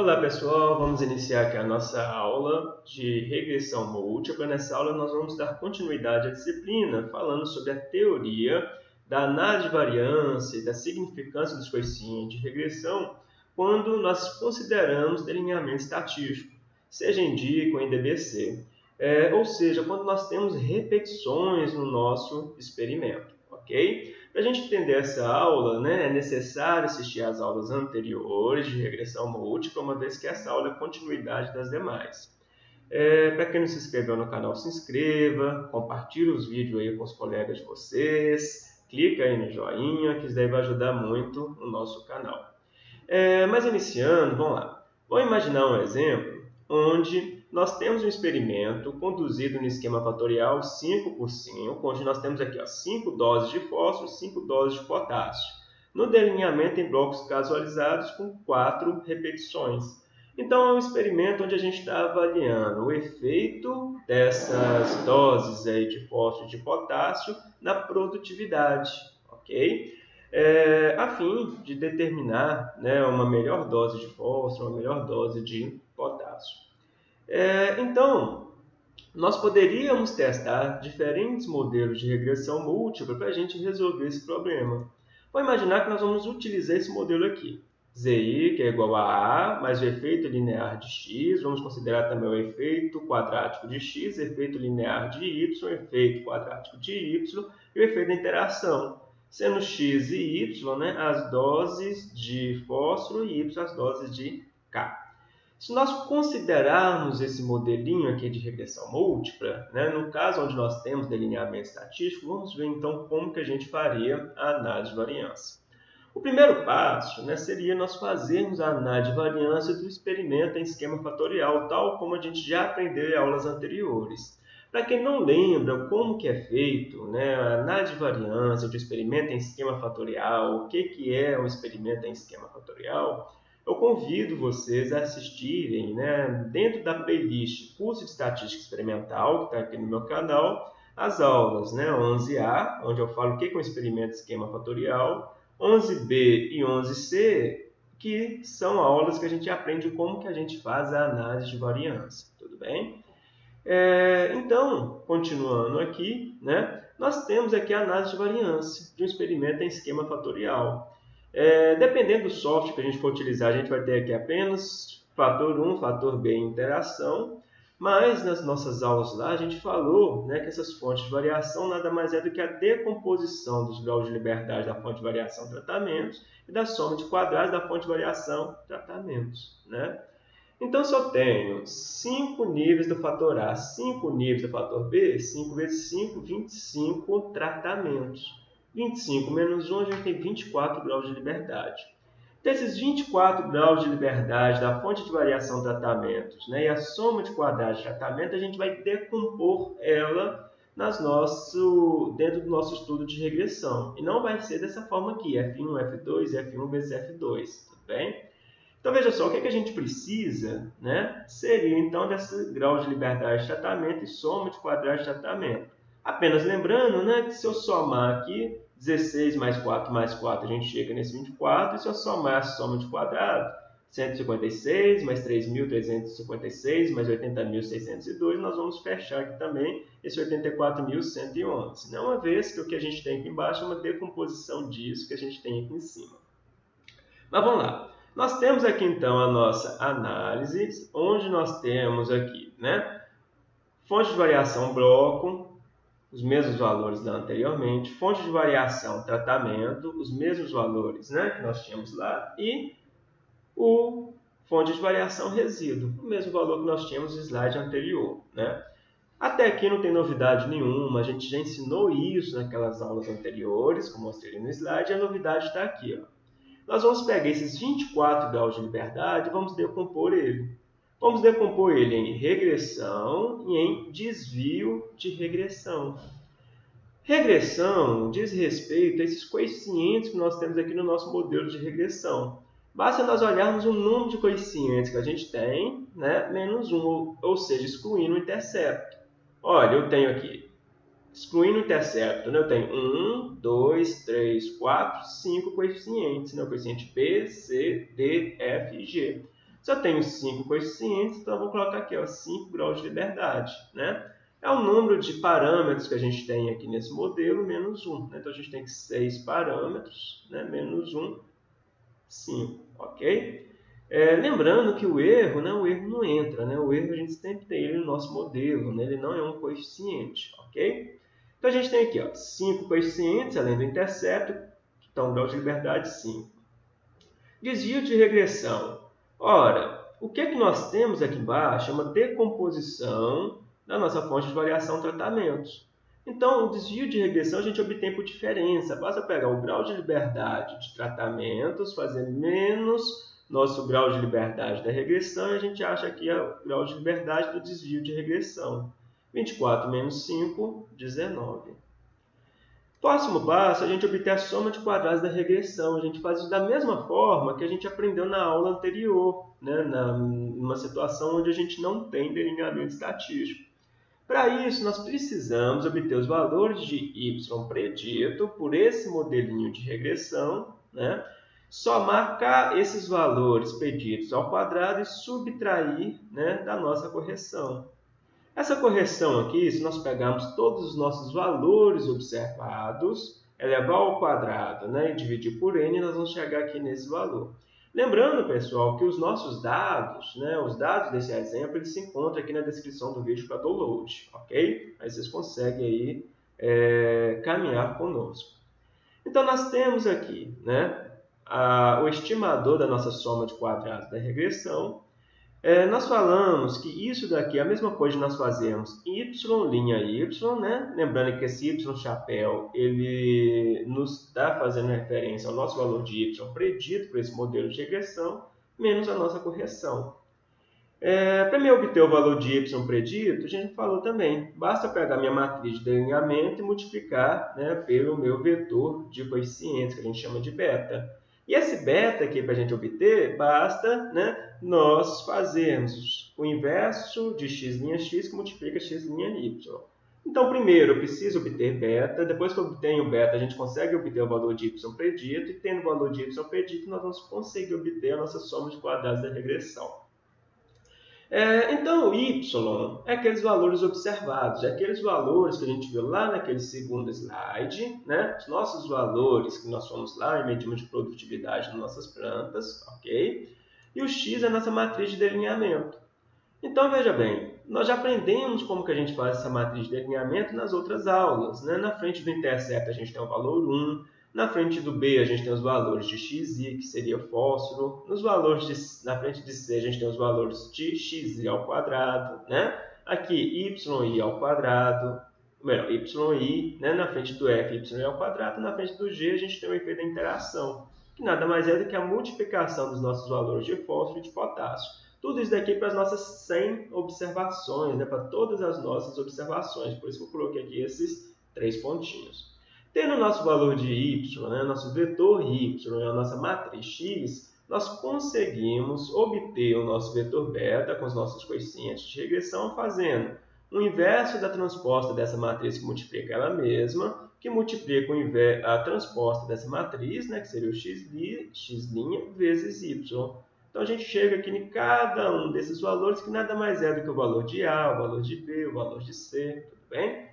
Olá pessoal, vamos iniciar aqui a nossa aula de regressão múltipla. Nessa aula nós vamos dar continuidade à disciplina falando sobre a teoria da análise de variância e da significância dos coeficientes de regressão quando nós consideramos delineamento estatístico, seja em DIC ou em DBC, é, ou seja, quando nós temos repetições no nosso experimento, ok? Para a gente entender essa aula, né, é necessário assistir às aulas anteriores de regressão múltipla, uma vez que essa aula é continuidade das demais. É, Para quem não se inscreveu no canal, se inscreva, compartilhe os vídeos aí com os colegas de vocês, clica aí no joinha, que isso daí vai ajudar muito o nosso canal. É, mas iniciando, vamos lá. Vamos imaginar um exemplo onde nós temos um experimento conduzido no esquema fatorial 5 por 5, onde nós temos aqui ó, 5 doses de fósforo e 5 doses de potássio, no delineamento em blocos casualizados com 4 repetições. Então, é um experimento onde a gente está avaliando o efeito dessas doses aí de fósforo e de potássio na produtividade, ok? É, a fim de determinar né, uma melhor dose de fósforo, uma melhor dose de potássio. É, então, nós poderíamos testar diferentes modelos de regressão múltipla para a gente resolver esse problema. Vou imaginar que nós vamos utilizar esse modelo aqui. ZI, que é igual a A, mais o efeito linear de x. Vamos considerar também o efeito quadrático de x, efeito linear de y, efeito quadrático de y e o efeito da interação. Sendo x e y né, as doses de fósforo e y as doses de K. Se nós considerarmos esse modelinho aqui de regressão múltipla, né, no caso onde nós temos delineamento estatístico, vamos ver então como que a gente faria a análise de variância. O primeiro passo né, seria nós fazermos a análise de variância do experimento em esquema fatorial, tal como a gente já aprendeu em aulas anteriores. Para quem não lembra como que é feito né, a análise de variância do experimento em esquema fatorial, o que, que é um experimento em esquema fatorial, eu convido vocês a assistirem, né, dentro da playlist Curso de Estatística Experimental, que está aqui no meu canal, as aulas né, 11A, onde eu falo o que é um experimento esquema fatorial, 11B e 11C, que são aulas que a gente aprende como que a gente faz a análise de variância, tudo bem? É, então, continuando aqui, né, nós temos aqui a análise de variância de um experimento em esquema fatorial. É, dependendo do software que a gente for utilizar, a gente vai ter aqui apenas fator 1, fator B interação, mas nas nossas aulas lá a gente falou né, que essas fontes de variação nada mais é do que a decomposição dos graus de liberdade da fonte de variação tratamentos e da soma de quadrados da fonte de variação tratamentos. Né? Então, se eu tenho 5 níveis do fator A, 5 níveis do fator B, 5 vezes 5, 25 tratamentos. 25 menos 1, a gente tem 24 graus de liberdade. Desses 24 graus de liberdade da fonte de variação tratamentos né, e a soma de quadrados de tratamento, a gente vai decompor ela nas nosso, dentro do nosso estudo de regressão. E não vai ser dessa forma aqui, F1, F2 e F1 vezes F2, tudo bem? Então, veja só, o que, é que a gente precisa né, seria, então, desse grau de liberdade de tratamento e soma de quadrados de tratamento. Apenas lembrando né, que se eu somar aqui 16 mais 4 mais 4, a gente chega nesse 24. E se eu somar a soma de quadrado, 156 mais 3.356 mais 80.602, nós vamos fechar aqui também esse 84.111. Não uma vez que o que a gente tem aqui embaixo é uma decomposição disso que a gente tem aqui em cima. Mas vamos lá. Nós temos aqui então a nossa análise, onde nós temos aqui, né? Fonte de variação bloco, os mesmos valores da anteriormente, fonte de variação, tratamento, os mesmos valores né, que nós tínhamos lá, e o fonte de variação resíduo, o mesmo valor que nós tínhamos no slide anterior. Né? Até aqui não tem novidade nenhuma, a gente já ensinou isso naquelas aulas anteriores, como mostrei no slide, e a novidade está aqui. Ó. Nós vamos pegar esses 24 graus de liberdade e vamos decompor ele. Vamos decompor ele em regressão e em desvio de regressão. Regressão diz respeito a esses coeficientes que nós temos aqui no nosso modelo de regressão. Basta nós olharmos o número de coeficientes que a gente tem, né, menos um, ou seja, excluindo o intercepto. Olha, eu tenho aqui, excluindo o intercepto, né, eu tenho 1, 2, 3, 4, 5 coeficientes. Né, o coeficiente P, C, D, F e G. Se eu tenho 5 coeficientes, então eu vou colocar aqui ó, 5 graus de liberdade. Né? É o número de parâmetros que a gente tem aqui nesse modelo, menos 1. Né? Então, a gente tem 6 parâmetros, né? menos 1, 5. Ok? É, lembrando que o erro, né, o erro não entra. Né? O erro a gente sempre tem ele no nosso modelo. Né? Ele não é um coeficiente. Ok? Então, a gente tem aqui 5 coeficientes, além do intercepto. Então, grau de liberdade 5. Desvio de regressão. Ora, o que, é que nós temos aqui embaixo é uma decomposição da nossa fonte de variação tratamentos. Então, o desvio de regressão a gente obtém por diferença. Basta pegar o grau de liberdade de tratamentos, fazer menos nosso grau de liberdade da regressão e a gente acha aqui o grau de liberdade do desvio de regressão. 24 menos 5, 19. Próximo passo, a gente obter a soma de quadrados da regressão. A gente faz isso da mesma forma que a gente aprendeu na aula anterior, né? na, numa situação onde a gente não tem delineamento estatístico. Para isso, nós precisamos obter os valores de y predito por esse modelinho de regressão, né? somar esses valores pedidos ao quadrado e subtrair né, da nossa correção. Essa correção aqui, se nós pegarmos todos os nossos valores observados, elevar ao quadrado né, e dividir por n, nós vamos chegar aqui nesse valor. Lembrando, pessoal, que os nossos dados, né, os dados desse exemplo, eles se encontram aqui na descrição do vídeo para download, ok? Aí vocês conseguem aí, é, caminhar conosco. Então, nós temos aqui né, a, o estimador da nossa soma de quadrados da regressão, é, nós falamos que isso daqui é a mesma coisa de nós fazermos y, linha y, né? Lembrando que esse y chapéu, ele nos está fazendo referência ao nosso valor de y predito por esse modelo de regressão, menos a nossa correção. É, Para me obter o valor de y predito, a gente falou também, basta pegar minha matriz de delineamento e multiplicar né, pelo meu vetor de coeficientes, que a gente chama de beta. E esse beta aqui, para a gente obter, basta né, nós fazermos o inverso de x' x que multiplica x' y. Então, primeiro, eu preciso obter beta. Depois que eu obtenho beta, a gente consegue obter o valor de y predito. E tendo o valor de y predito, nós vamos conseguir obter a nossa soma de quadrados da regressão. É, então, o y é aqueles valores observados, é aqueles valores que a gente viu lá naquele segundo slide, né? os nossos valores que nós fomos lá e medimos de produtividade nas nossas plantas, ok? E o x é a nossa matriz de delineamento. Então, veja bem, nós já aprendemos como que a gente faz essa matriz de delineamento nas outras aulas. Né? Na frente do intercepto a gente tem o valor 1, na frente do B, a gente tem os valores de xi, que seria fósforo. Nos valores de, na frente de C, a gente tem os valores de xi ao quadrado. Né? Aqui, yi ao quadrado. Melhor, yi, né? na frente do F, y ao quadrado. Na frente do G, a gente tem o efeito da interação, que nada mais é do que a multiplicação dos nossos valores de fósforo e de potássio. Tudo isso daqui para as nossas 100 observações, né? para todas as nossas observações. Por isso que eu coloquei aqui esses três pontinhos. Tendo nosso valor de y, né, nosso vetor y, a nossa matriz x, nós conseguimos obter o nosso vetor beta com os nossos coeficientes de regressão fazendo o inverso da transposta dessa matriz que multiplica ela mesma, que multiplica a transposta dessa matriz, né, que seria o x', x' vezes y. Então a gente chega aqui em cada um desses valores que nada mais é do que o valor de A, o valor de B, o valor de C, tudo bem?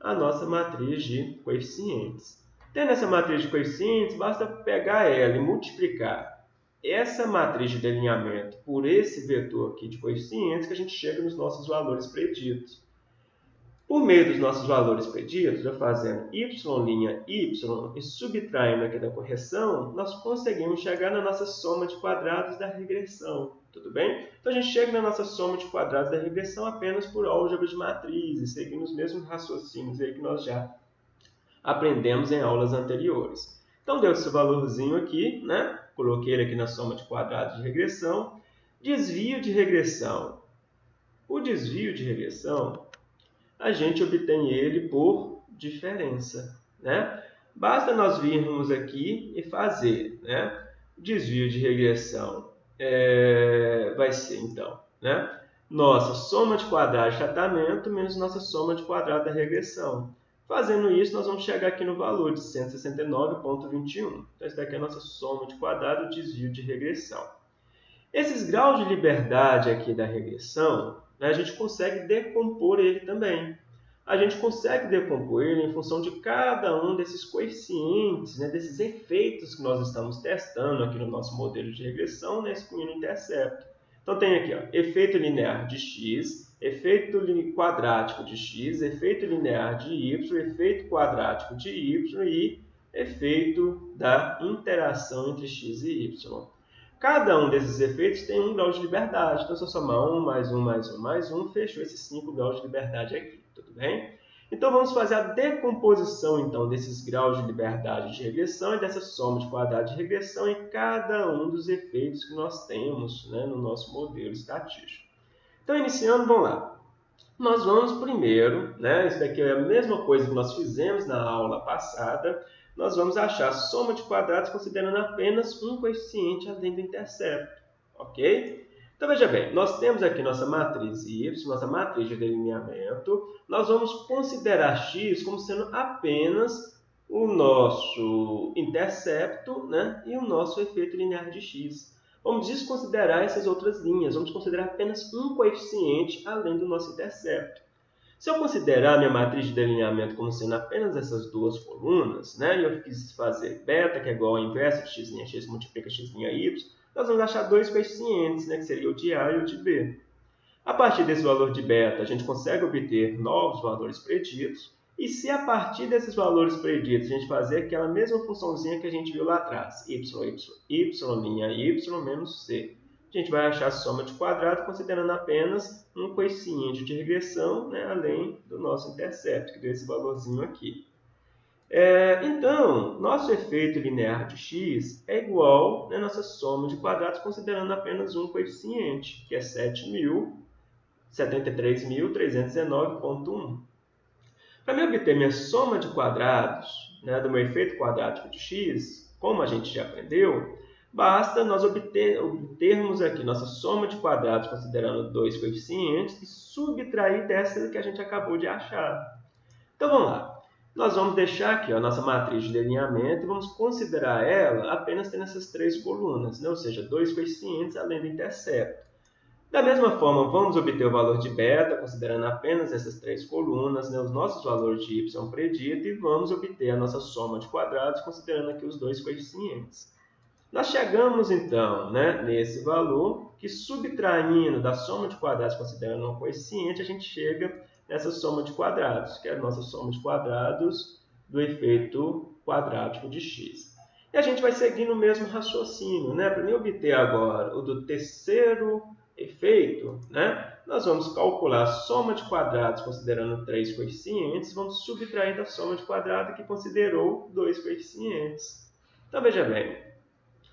A nossa matriz de coeficientes. Tendo essa matriz de coeficientes, basta pegar ela e multiplicar essa matriz de delineamento por esse vetor aqui de coeficientes que a gente chega nos nossos valores preditos. Por meio dos nossos valores pedidos, eu fazendo y' y e subtraindo aqui da correção, nós conseguimos chegar na nossa soma de quadrados da regressão. Tudo bem? Então, a gente chega na nossa soma de quadrados da regressão apenas por álgebra de matrizes, seguindo os mesmos raciocínios aí que nós já aprendemos em aulas anteriores. Então, deu esse valorzinho aqui, né? Coloquei ele aqui na soma de quadrados de regressão. Desvio de regressão. O desvio de regressão a gente obtém ele por diferença. Né? Basta nós virmos aqui e fazer né? desvio de regressão. É, vai ser, então, né? nossa soma de quadrados de tratamento menos nossa soma de quadrados da regressão. Fazendo isso, nós vamos chegar aqui no valor de 169,21. Então, essa daqui é a nossa soma de quadrado desvio de regressão. Esses graus de liberdade aqui da regressão, né, a gente consegue decompor ele também. A gente consegue decompor ele em função de cada um desses coeficientes, né, desses efeitos que nós estamos testando aqui no nosso modelo de regressão, né, excluindo o intercepto. Então tem aqui, ó, efeito linear de x, efeito quadrático de x, efeito linear de y, efeito quadrático de y e efeito da interação entre x e y. Cada um desses efeitos tem um grau de liberdade. Então, se eu somar 1 mais 1 mais 1 mais 1, fechou esses 5 graus de liberdade aqui. Tudo bem? Então, vamos fazer a decomposição então, desses graus de liberdade de regressão e dessa soma de quadrado de regressão em cada um dos efeitos que nós temos né, no nosso modelo estatístico. Então, iniciando, vamos lá. Nós vamos primeiro, né, isso daqui é a mesma coisa que nós fizemos na aula passada, nós vamos achar a soma de quadrados considerando apenas um coeficiente além do intercepto. Ok? Então, veja bem, nós temos aqui nossa matriz y, nossa matriz de delineamento. Nós vamos considerar x como sendo apenas o nosso intercepto né, e o nosso efeito linear de x. Vamos desconsiderar essas outras linhas, vamos considerar apenas um coeficiente além do nosso intercepto. Se eu considerar minha matriz de delineamento como sendo apenas essas duas colunas, né, e eu quis fazer beta, que é igual ao inverso de x', x multiplica x' y, nós vamos achar dois coeficientes, né, que seria o de A e o de B. A partir desse valor de beta, a gente consegue obter novos valores preditos, e se a partir desses valores preditos a gente fazer aquela mesma funçãozinha que a gente viu lá atrás, y, y, y, y menos c, a gente vai achar a soma de quadrado considerando apenas um coeficiente de regressão, né, além do nosso intercepto, que deu esse valorzinho aqui. É, então, nosso efeito linear de x é igual à nossa soma de quadrados considerando apenas um coeficiente, que é 73.319.1. Para me obter minha soma de quadrados né, do meu efeito quadrático de x, como a gente já aprendeu, Basta nós obter, obtermos aqui nossa soma de quadrados considerando dois coeficientes e subtrair dessa que a gente acabou de achar. Então vamos lá. Nós vamos deixar aqui a nossa matriz de delineamento e vamos considerar ela apenas tendo essas três colunas, né? ou seja, dois coeficientes além do intercepto. Da mesma forma, vamos obter o valor de beta, considerando apenas essas três colunas, né? os nossos valores de y predito, e vamos obter a nossa soma de quadrados, considerando aqui os dois coeficientes. Nós chegamos, então, né, nesse valor, que subtraindo da soma de quadrados, considerando um coeficiente, a gente chega nessa soma de quadrados, que é a nossa soma de quadrados do efeito quadrático de x. E a gente vai seguindo o mesmo raciocínio. Né? Para mim obter agora o do terceiro efeito, né? nós vamos calcular a soma de quadrados considerando três coeficientes, vamos subtrair da soma de quadrados que considerou dois coeficientes. Então, veja bem,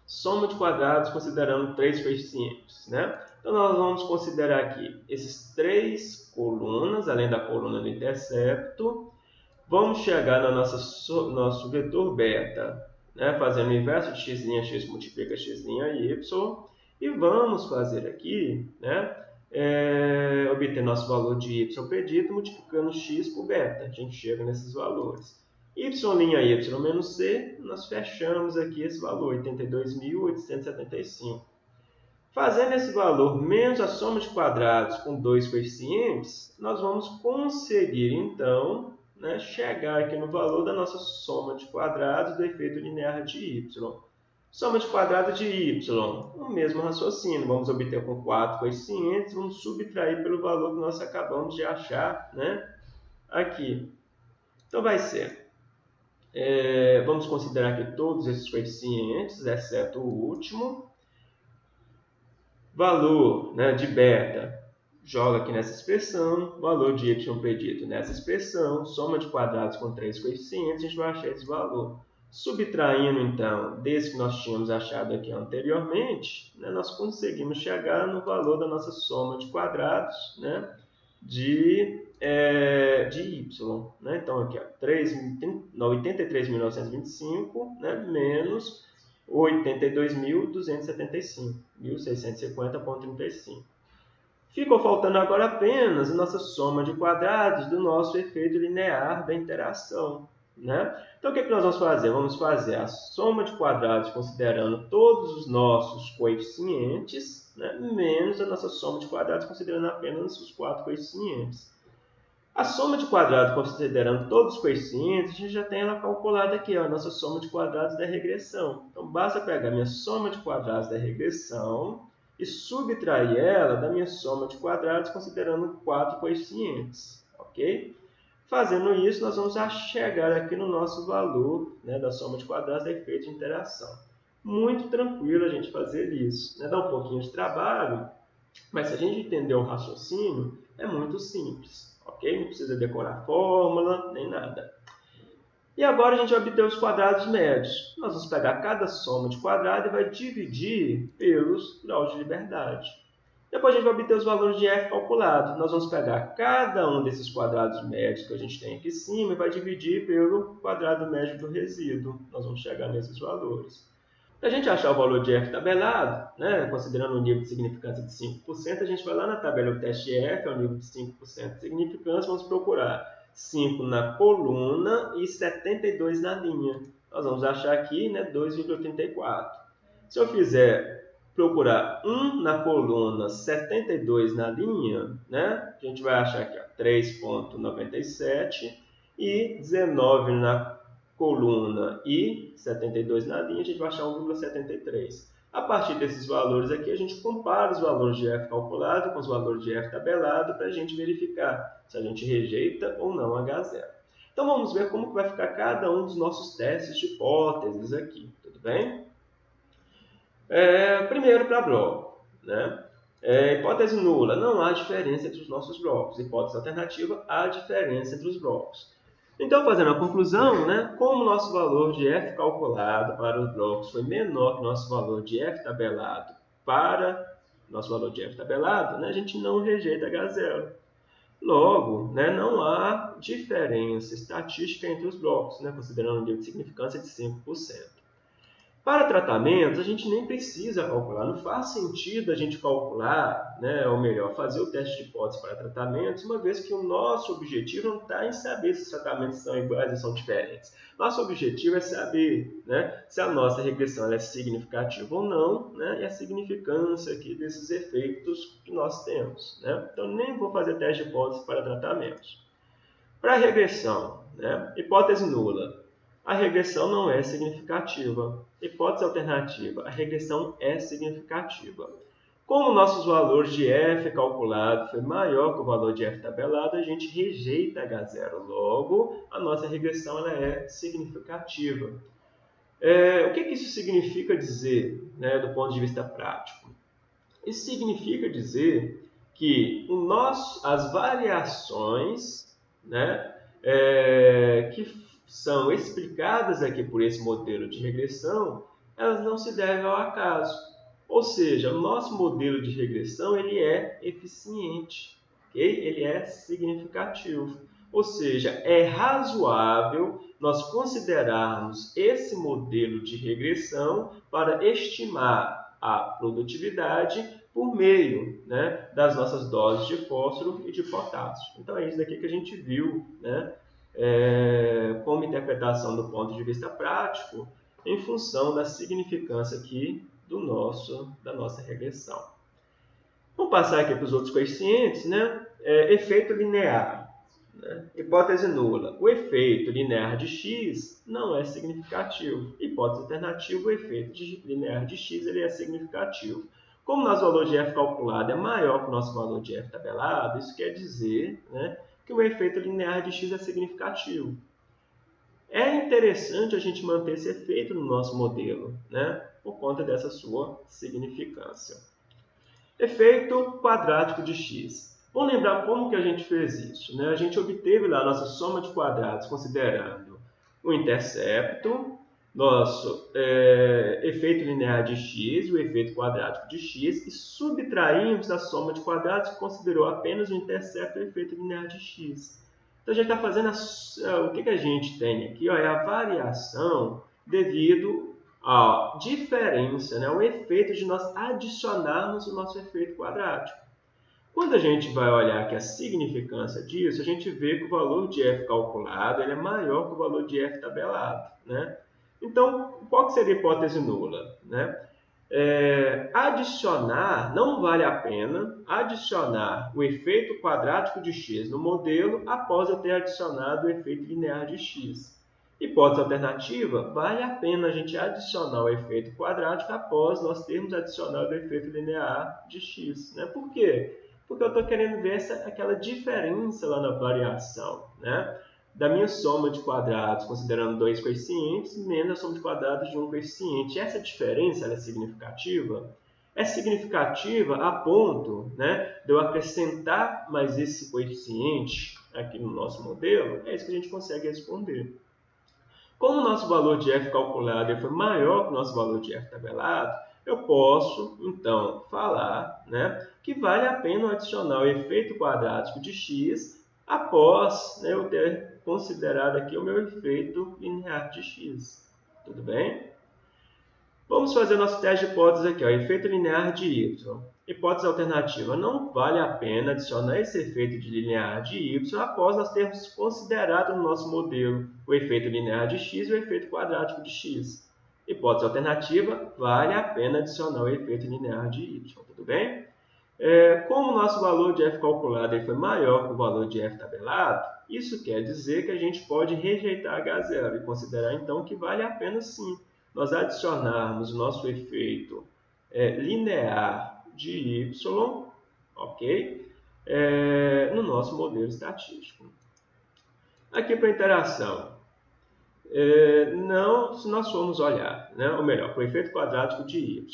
soma de quadrados considerando três coeficientes. Né? Então, nós vamos considerar aqui esses três colunas, além da coluna do intercepto. Vamos chegar no nosso, nosso vetor beta, né? fazendo o inverso de x', x multiplica x' y. E vamos fazer aqui, né? É, obter nosso valor de y predito multiplicando x por beta. A gente chega nesses valores y' y menos c, nós fechamos aqui esse valor, 82.875. Fazendo esse valor menos a soma de quadrados com dois coeficientes, nós vamos conseguir, então, né, chegar aqui no valor da nossa soma de quadrados do efeito linear de y. Soma de quadrado de y, o mesmo raciocínio. Vamos obter com quatro coeficientes, vamos subtrair pelo valor que nós acabamos de achar né, aqui. Então, vai ser é, vamos considerar que todos esses coeficientes, exceto o último. Valor né, de beta, joga aqui nessa expressão. Valor de y predito nessa expressão. Soma de quadrados com três coeficientes, a gente vai achar esse valor. Subtraindo, então, desse que nós tínhamos achado aqui anteriormente, né, nós conseguimos chegar no valor da nossa soma de quadrados né, de é, de y. Né? Então, aqui, 83.925 né? menos 82.275, 1.650,35. Ficou faltando agora apenas a nossa soma de quadrados do nosso efeito linear da interação. Né? Então, o que, é que nós vamos fazer? Vamos fazer a soma de quadrados considerando todos os nossos coeficientes né, menos a nossa soma de quadrados, considerando apenas os quatro coeficientes. A soma de quadrados, considerando todos os coeficientes, a gente já tem ela calculada aqui, ó, a nossa soma de quadrados da regressão. Então, basta pegar a minha soma de quadrados da regressão e subtrair ela da minha soma de quadrados, considerando quatro coeficientes, ok? Fazendo isso, nós vamos chegar aqui no nosso valor né, da soma de quadrados da efeito de interação. Muito tranquilo a gente fazer isso. Né? Dá um pouquinho de trabalho, mas se a gente entender o raciocínio, é muito simples ok? Não precisa decorar fórmula, nem nada. E agora a gente vai obter os quadrados médios. Nós vamos pegar cada soma de quadrado e vai dividir pelos graus de liberdade. Depois a gente vai obter os valores de f calculados. Nós vamos pegar cada um desses quadrados médios que a gente tem aqui em cima e vai dividir pelo quadrado médio do resíduo. Nós vamos chegar nesses valores. A gente achar o valor de f tabelado, né, considerando o nível de significância de 5%, a gente vai lá na tabela do teste f, é o nível de 5% de significância, vamos procurar 5 na coluna e 72 na linha. Nós vamos achar aqui né, 2,34. Se eu fizer procurar 1 na coluna, 72 na linha, né, a gente vai achar aqui 3,97 e 19 na coluna e 72 na linha, a gente vai achar 1,73. A partir desses valores aqui, a gente compara os valores de f calculado com os valores de f tabelado para a gente verificar se a gente rejeita ou não H0. Então vamos ver como vai ficar cada um dos nossos testes de hipóteses aqui, tudo bem? É, primeiro para bloco, né? É, hipótese nula, não há diferença entre os nossos blocos. Hipótese alternativa, há diferença entre os blocos. Então, fazendo a conclusão, né, como nosso valor de f calculado para os blocos foi menor que o nosso valor de f tabelado para nosso valor de f tabelado, né, a gente não rejeita H0. Logo, né, não há diferença estatística entre os blocos, né, considerando o nível de significância de 5%. Para tratamentos, a gente nem precisa calcular, não faz sentido a gente calcular, né, ou melhor, fazer o teste de hipótese para tratamentos, uma vez que o nosso objetivo não está em saber se os tratamentos são iguais ou são diferentes. Nosso objetivo é saber né, se a nossa regressão é significativa ou não, né, e a significância aqui desses efeitos que nós temos. Né? Então, nem vou fazer teste de hipótese para tratamentos. Para regressão, né, hipótese nula, a regressão não é significativa. Hipótese alternativa, a regressão é significativa. Como nossos valores de f calculado foi maior que o valor de f tabelado, a gente rejeita H0. Logo, a nossa regressão ela é significativa. É, o que, que, isso significa dizer né, do ponto de vista prático? Isso significa dizer que o nosso, as variações né, é, que são explicadas aqui por esse modelo de regressão, elas não se devem ao acaso. Ou seja, o nosso modelo de regressão ele é eficiente, okay? ele é significativo. Ou seja, é razoável nós considerarmos esse modelo de regressão para estimar a produtividade por meio né, das nossas doses de fósforo e de potássio. Então é isso daqui que a gente viu né, é, como interpretação do ponto de vista prático, em função da significância aqui do nosso, da nossa regressão. Vamos passar aqui para os outros coeficientes, né? É, efeito linear. Né? Hipótese nula. O efeito linear de x não é significativo. Hipótese alternativa, o efeito de linear de x ele é significativo. Como nosso valor de f calculado é maior que o nosso valor de f tabelado, isso quer dizer né, que o efeito linear de x é significativo. É interessante a gente manter esse efeito no nosso modelo, né? por conta dessa sua significância. Efeito quadrático de x. Vamos lembrar como que a gente fez isso. Né? A gente obteve lá a nossa soma de quadrados considerando o intercepto, nosso é, efeito linear de x, o efeito quadrático de x, e subtraímos a soma de quadrados que considerou apenas o intercepto e o efeito linear de x. Então, a gente está fazendo a, é, o que, que a gente tem aqui? Ó, é a variação devido à diferença, né, o efeito de nós adicionarmos o nosso efeito quadrático. Quando a gente vai olhar aqui a significância disso, a gente vê que o valor de f calculado ele é maior que o valor de f tabelado. Né? Então, qual que seria a hipótese nula? Né? É, adicionar, não vale a pena adicionar o efeito quadrático de x no modelo após eu ter adicionado o efeito linear de x. Hipótese alternativa, vale a pena a gente adicionar o efeito quadrático após nós termos adicionado o efeito linear de x. Né? Por quê? Porque eu estou querendo ver essa, aquela diferença lá na variação. Né? Da minha soma de quadrados, considerando dois coeficientes, menos a soma de quadrados de um coeficiente. Essa diferença é significativa? É significativa a ponto né, de eu acrescentar mais esse coeficiente aqui no nosso modelo? É isso que a gente consegue responder. Como o nosso valor de f calculado foi maior que o nosso valor de f tabelado, eu posso, então, falar né, que vale a pena adicionar o efeito quadrático de x após né, eu ter considerado aqui o meu efeito linear de x. Tudo bem? Vamos fazer nosso teste de hipótese aqui, ó, efeito linear de y. Hipótese alternativa, não vale a pena adicionar esse efeito de linear de y após nós termos considerado no nosso modelo o efeito linear de x e o efeito quadrático de x. Hipótese alternativa, vale a pena adicionar o efeito linear de y, tudo bem? É, como o nosso valor de f calculado foi maior que o valor de f tabelado, isso quer dizer que a gente pode rejeitar H0 e considerar então que vale a pena sim nós adicionarmos o nosso efeito é, linear de y, ok? É, no nosso modelo estatístico. Aqui para a interação. É, não, se nós formos olhar, né, ou melhor, para o efeito quadrático de y.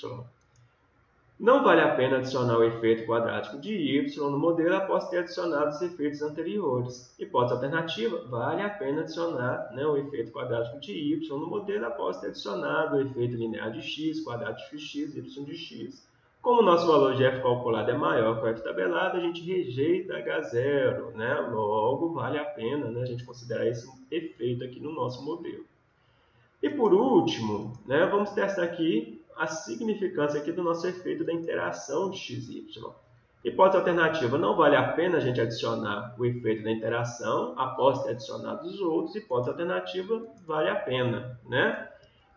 Não vale a pena adicionar o efeito quadrático de y no modelo após ter adicionado os efeitos anteriores. Hipótese alternativa, vale a pena adicionar né, o efeito quadrático de y no modelo após ter adicionado o efeito linear de x, quadrático de x, y de x. Como o nosso valor de f calculado é maior que o f tabelado, a gente rejeita H0, né? logo vale a pena né, a gente considerar esse efeito aqui no nosso modelo. E por último, né, vamos testar aqui a significância aqui do nosso efeito da interação de x e y. Hipótese alternativa, não vale a pena a gente adicionar o efeito da interação após ter adicionado os outros. Hipótese alternativa, vale a pena. Né?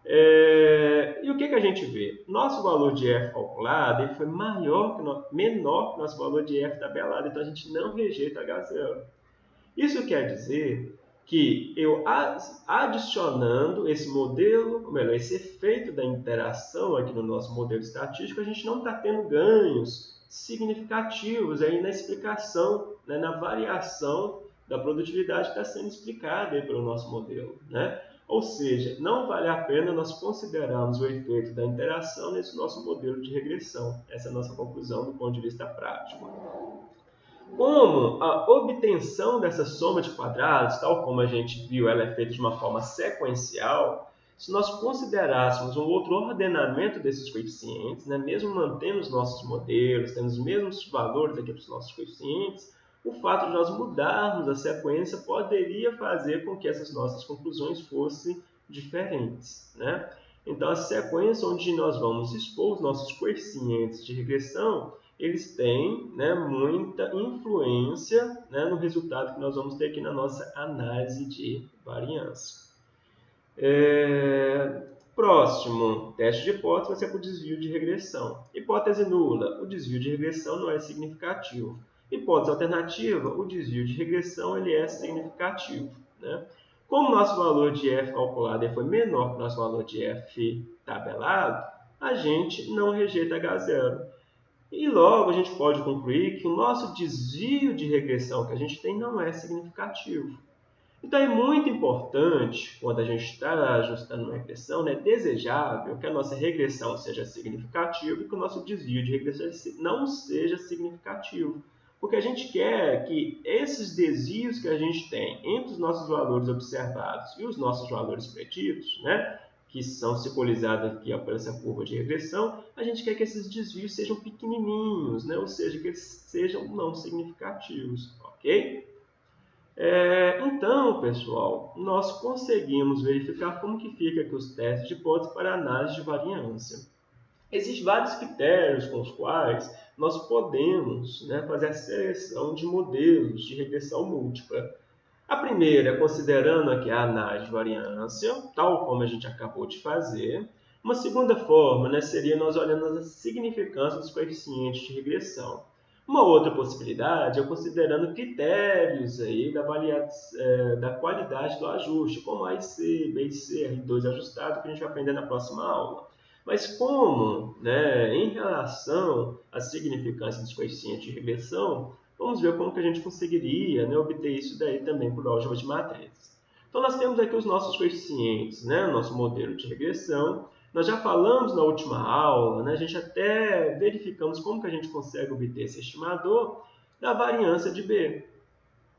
É... E o que, que a gente vê? Nosso valor de f calculado ele foi maior que no... menor que o nosso valor de f tabelado, então a gente não rejeita H0. Isso quer dizer que eu adicionando esse modelo, ou melhor, esse efeito da interação aqui no nosso modelo estatístico, a gente não está tendo ganhos significativos aí na explicação, né, na variação da produtividade que está sendo explicada aí pelo nosso modelo. Né? Ou seja, não vale a pena nós considerarmos o efeito da interação nesse nosso modelo de regressão. Essa é a nossa conclusão do ponto de vista prático. Como a obtenção dessa soma de quadrados, tal como a gente viu, ela é feita de uma forma sequencial, se nós considerássemos um outro ordenamento desses coeficientes, né, mesmo mantendo os nossos modelos, tendo os mesmos valores aqui para os nossos coeficientes, o fato de nós mudarmos a sequência poderia fazer com que essas nossas conclusões fossem diferentes. Né? Então, a sequência onde nós vamos expor os nossos coeficientes de regressão eles têm né, muita influência né, no resultado que nós vamos ter aqui na nossa análise de variância. É... Próximo, teste de hipótese vai ser para o desvio de regressão. Hipótese nula, o desvio de regressão não é significativo. Hipótese alternativa, o desvio de regressão ele é significativo. Né? Como nosso valor de f calculado foi menor que o nosso valor de f tabelado, a gente não rejeita H0. E logo a gente pode concluir que o nosso desvio de regressão que a gente tem não é significativo. Então é muito importante, quando a gente está ajustando uma regressão, é né, desejável que a nossa regressão seja significativa e que o nosso desvio de regressão não seja significativo. Porque a gente quer que esses desvios que a gente tem entre os nossos valores observados e os nossos valores preditos, né, que são simbolizados aqui ó, por essa curva de regressão, a gente quer que esses desvios sejam pequenininhos, né? ou seja, que eles sejam não significativos, ok? É, então, pessoal, nós conseguimos verificar como que fica aqui os testes de hipótese para análise de variância. Existem vários critérios com os quais nós podemos né, fazer a seleção de modelos de regressão múltipla. A primeira, considerando aqui a análise de variância, tal como a gente acabou de fazer. Uma segunda forma né, seria nós olhando as significâncias dos coeficientes de regressão. Uma outra possibilidade é considerando critérios aí da, é, da qualidade do ajuste, como AIC, BIC, R2 ajustado, que a gente vai aprender na próxima aula. Mas como, né, em relação à significância dos coeficientes de regressão, vamos ver como que a gente conseguiria né, obter isso daí também por álgebra de matrizes. Então, nós temos aqui os nossos coeficientes, né, nosso modelo de regressão, nós já falamos na última aula, né? a gente até verificamos como que a gente consegue obter esse estimador da variância de B.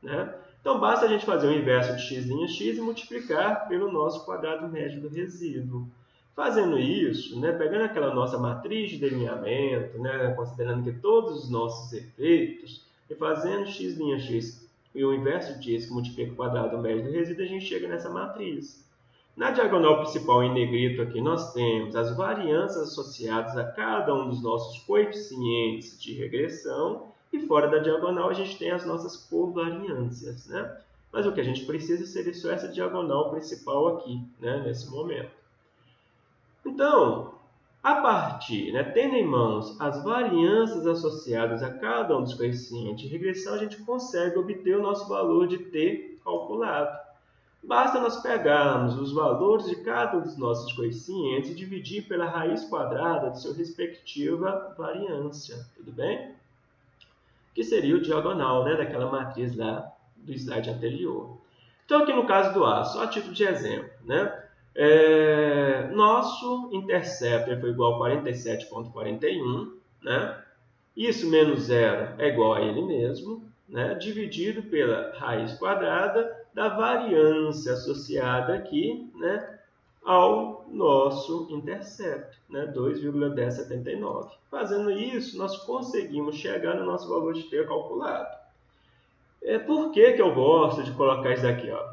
Né? Então, basta a gente fazer o inverso de x' x e multiplicar pelo nosso quadrado médio do resíduo. Fazendo isso, né, pegando aquela nossa matriz de delineamento, né, considerando que todos os nossos efeitos, e fazendo x' x e o inverso disso, que multiplica o quadrado médio do resíduo, a gente chega nessa matriz. Na diagonal principal em negrito aqui nós temos as variâncias associadas a cada um dos nossos coeficientes de regressão e fora da diagonal a gente tem as nossas covariâncias, né? Mas o que a gente precisa seria só essa diagonal principal aqui, né, nesse momento. Então, a partir, né, tendo em mãos as variâncias associadas a cada um dos coeficientes de regressão, a gente consegue obter o nosso valor de t calculado. Basta nós pegarmos os valores de cada um dos nossos coeficientes e dividir pela raiz quadrada de sua respectiva variância, tudo bem? Que seria o diagonal né, daquela matriz lá do slide anterior. Então, aqui no caso do A, só a título de exemplo, né? É, nosso interceptor foi igual a 47,41, né? Isso menos zero é igual a ele mesmo, né? dividido pela raiz quadrada da variância associada aqui né, ao nosso intercepto, né, 2,1079. Fazendo isso, nós conseguimos chegar no nosso valor de T calculado. É, por que, que eu gosto de colocar isso daqui? Ó,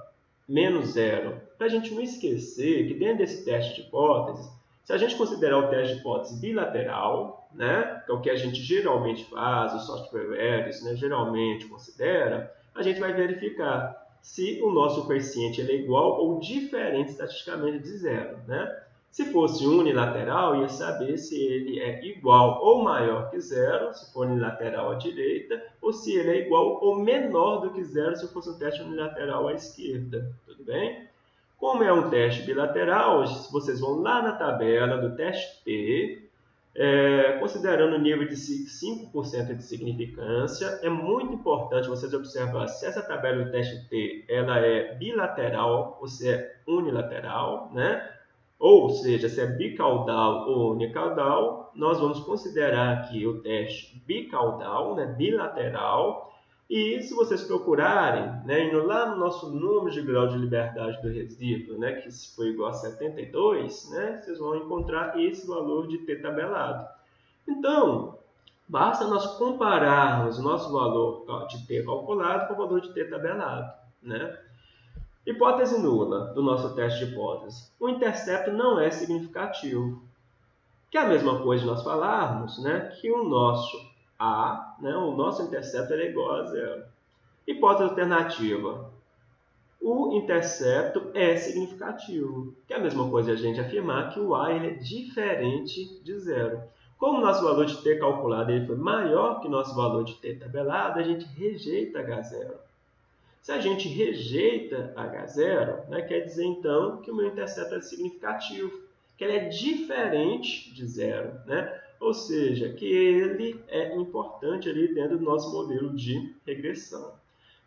menos zero? Para a gente não esquecer que dentro desse teste de hipótese, se a gente considerar o teste de hipótese bilateral, né, que é o que a gente geralmente faz, os softwares né, geralmente considera, a gente vai verificar se o nosso coeficiente é igual ou diferente estatisticamente de zero. Né? Se fosse unilateral, ia saber se ele é igual ou maior que zero, se for unilateral à direita, ou se ele é igual ou menor do que zero, se fosse um teste unilateral à esquerda. Tudo bem? Como é um teste bilateral, vocês vão lá na tabela do teste T, é, considerando o nível de 5% de significância, é muito importante vocês observar se essa tabela do teste T ela é bilateral ou se é unilateral, né? Ou seja, se é bicaudal ou unicaudal, nós vamos considerar aqui o teste bicaudal, né? bilateral, e se vocês procurarem, né, indo lá no nosso número de grau de liberdade do resíduo, né, que foi igual a 72, né, vocês vão encontrar esse valor de t tabelado. Então, basta nós compararmos o nosso valor de t calculado com o valor de t tabelado. Né? Hipótese nula do nosso teste de hipótese. O intercepto não é significativo. Que é a mesma coisa de nós falarmos né, que o nosso a, né, o nosso intercepto é igual a zero. Hipótese alternativa. O intercepto é significativo, que é a mesma coisa a gente afirmar que o A ele é diferente de zero. Como o nosso valor de t calculado ele foi maior que o nosso valor de t tabelado, a gente rejeita H0. Se a gente rejeita H0, né, quer dizer então que o meu intercepto é significativo, que ele é diferente de zero. Né? ou seja, que ele é importante ali dentro do nosso modelo de regressão.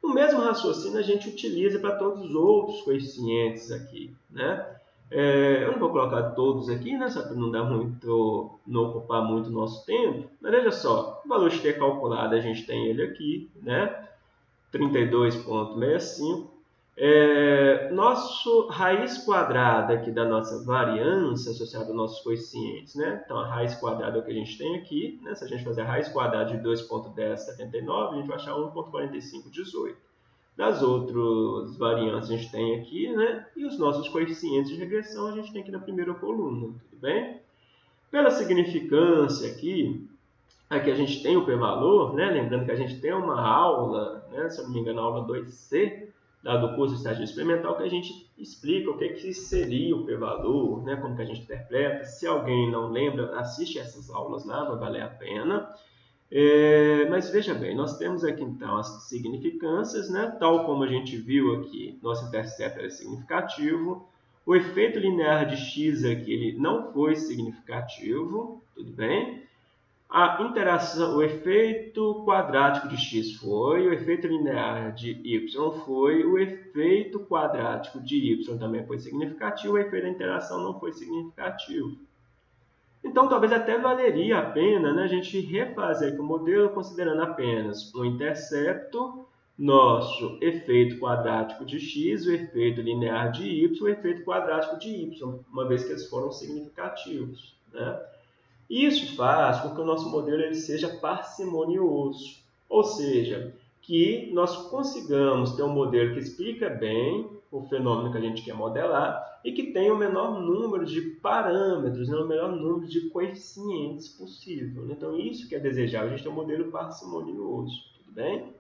O mesmo raciocínio a gente utiliza para todos os outros coeficientes aqui, né? É, eu não vou colocar todos aqui, né, só para não dar muito, não ocupar muito nosso tempo. Mas veja só, o valor de ter calculado a gente tem ele aqui, né? 32,65 é, nosso raiz quadrada aqui da nossa variância associada aos nossos coeficientes, né? Então, a raiz quadrada é o que a gente tem aqui, né? Se a gente fazer a raiz quadrada de 2.1079, a gente vai achar 1.4518. Das outras variantes a gente tem aqui, né? E os nossos coeficientes de regressão a gente tem aqui na primeira coluna, tudo bem? Pela significância aqui, aqui a gente tem o p-valor, né? Lembrando que a gente tem uma aula, né? Se eu não me engano, a aula 2C, dado o curso de estágio experimental, que a gente explica o que, que seria o p-valor, né, como que a gente interpreta. Se alguém não lembra, assiste essas aulas lá, vai valer a pena. É, mas veja bem, nós temos aqui então as significâncias, né, tal como a gente viu aqui, nosso intercepto é significativo, o efeito linear de x aqui ele não foi significativo, tudo bem? A interação, o efeito quadrático de x foi, o efeito linear de y foi, o efeito quadrático de y também foi significativo, o efeito da interação não foi significativo. Então, talvez até valeria a pena né, a gente refazer aqui o modelo considerando apenas o intercepto, nosso efeito quadrático de x, o efeito linear de y, o efeito quadrático de y, uma vez que eles foram significativos. Né? Isso faz com que o nosso modelo ele seja parcimonioso, ou seja, que nós consigamos ter um modelo que explica bem o fenômeno que a gente quer modelar e que tenha o menor número de parâmetros, né, o menor número de coeficientes possível. Então, isso que é desejável, a gente tem um modelo parcimonioso, tudo bem?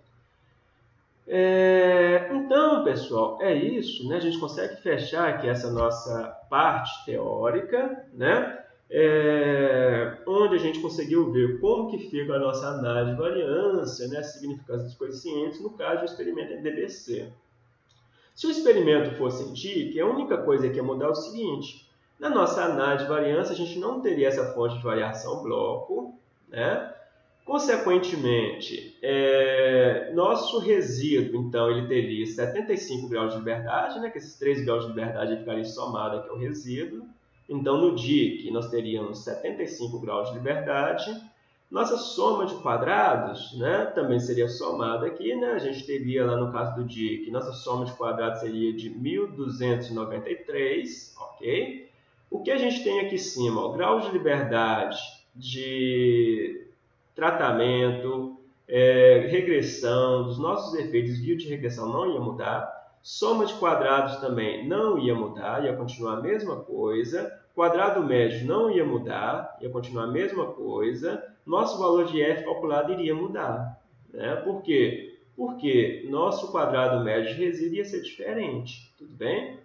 É, então, pessoal, é isso. Né? A gente consegue fechar aqui essa nossa parte teórica, né? É, onde a gente conseguiu ver como que fica a nossa análise de variância, né, a significância dos coeficientes, no caso do experimento em DBC. Se o experimento fosse em a única coisa que ia mudar é o seguinte, na nossa análise de variância, a gente não teria essa fonte de variação bloco, né? Consequentemente, é, nosso resíduo, então, ele teria 75 graus de liberdade, né? que esses 3 graus de liberdade ficariam somados aqui ao resíduo. Então, no DIC, nós teríamos 75 graus de liberdade. Nossa soma de quadrados né, também seria somada aqui. Né? A gente teria lá no caso do DIC, nossa soma de quadrados seria de 1293, ok? O que a gente tem aqui em cima? O grau de liberdade de tratamento, é, regressão, dos nossos efeitos, via de regressão não ia mudar. Soma de quadrados também não ia mudar, ia continuar a mesma coisa. Quadrado médio não ia mudar, ia continuar a mesma coisa. Nosso valor de f calculado iria mudar. Né? Por quê? Porque nosso quadrado médio de resíduo ia ser diferente. Tudo bem?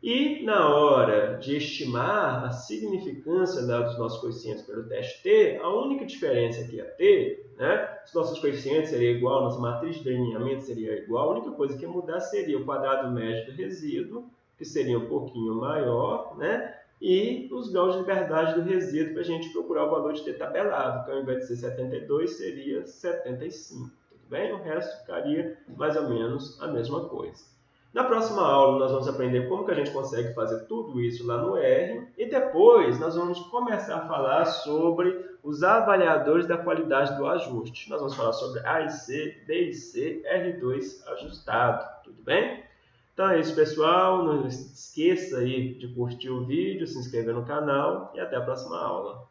E na hora de estimar a significância dos nossos coeficientes pelo teste T, a única diferença que ia ter, né, se nossos coeficientes seria igual, nossa matriz de delineamento seria igual, a única coisa que ia mudar seria o quadrado médio do resíduo, que seria um pouquinho maior, né, e os graus de liberdade do resíduo para a gente procurar o valor de T tabelado, que ao invés de ser 72 seria 75, tudo bem? O resto ficaria mais ou menos a mesma coisa. Na próxima aula, nós vamos aprender como que a gente consegue fazer tudo isso lá no R e depois nós vamos começar a falar sobre os avaliadores da qualidade do ajuste. Nós vamos falar sobre A e C, B e C, R2 ajustado, tudo bem? Então é isso, pessoal. Não esqueça aí de curtir o vídeo, se inscrever no canal e até a próxima aula.